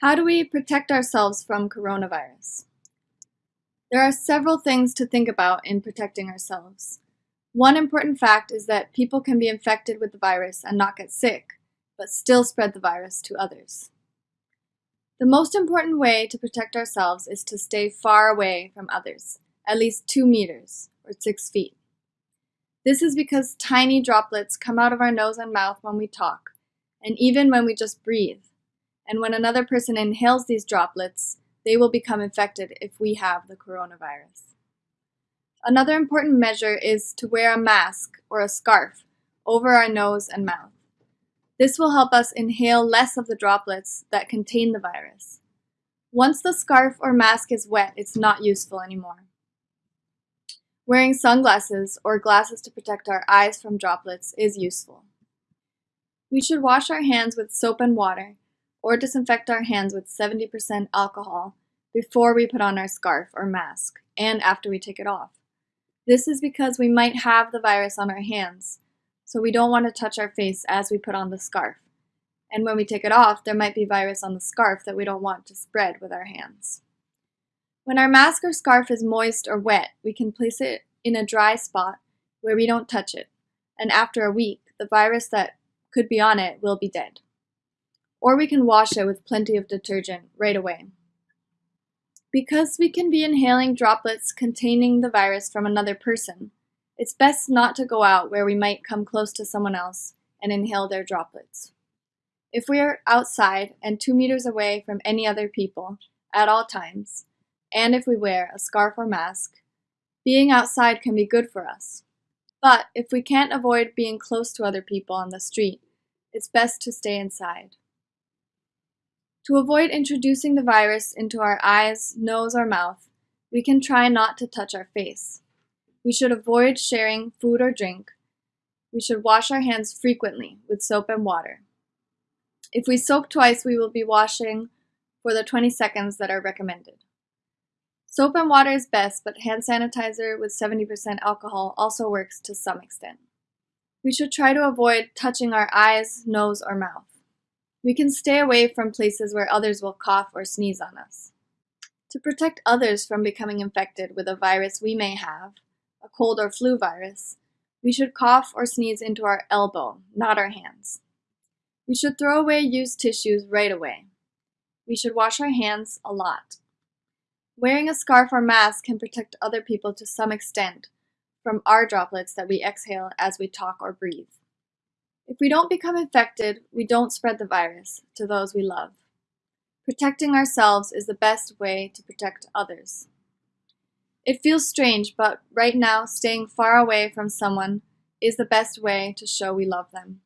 How do we protect ourselves from coronavirus? There are several things to think about in protecting ourselves. One important fact is that people can be infected with the virus and not get sick, but still spread the virus to others. The most important way to protect ourselves is to stay far away from others, at least two meters, or six feet. This is because tiny droplets come out of our nose and mouth when we talk, and even when we just breathe and when another person inhales these droplets, they will become infected if we have the coronavirus. Another important measure is to wear a mask or a scarf over our nose and mouth. This will help us inhale less of the droplets that contain the virus. Once the scarf or mask is wet, it's not useful anymore. Wearing sunglasses or glasses to protect our eyes from droplets is useful. We should wash our hands with soap and water or disinfect our hands with 70% alcohol before we put on our scarf or mask and after we take it off. This is because we might have the virus on our hands, so we don't want to touch our face as we put on the scarf. And when we take it off, there might be virus on the scarf that we don't want to spread with our hands. When our mask or scarf is moist or wet, we can place it in a dry spot where we don't touch it, and after a week, the virus that could be on it will be dead or we can wash it with plenty of detergent right away. Because we can be inhaling droplets containing the virus from another person, it's best not to go out where we might come close to someone else and inhale their droplets. If we are outside and two meters away from any other people at all times, and if we wear a scarf or mask, being outside can be good for us. But if we can't avoid being close to other people on the street, it's best to stay inside. To avoid introducing the virus into our eyes, nose, or mouth, we can try not to touch our face. We should avoid sharing food or drink. We should wash our hands frequently with soap and water. If we soap twice, we will be washing for the 20 seconds that are recommended. Soap and water is best, but hand sanitizer with 70% alcohol also works to some extent. We should try to avoid touching our eyes, nose, or mouth. We can stay away from places where others will cough or sneeze on us. To protect others from becoming infected with a virus we may have, a cold or flu virus, we should cough or sneeze into our elbow, not our hands. We should throw away used tissues right away. We should wash our hands a lot. Wearing a scarf or mask can protect other people to some extent from our droplets that we exhale as we talk or breathe. If we don't become infected, we don't spread the virus to those we love. Protecting ourselves is the best way to protect others. It feels strange, but right now, staying far away from someone is the best way to show we love them.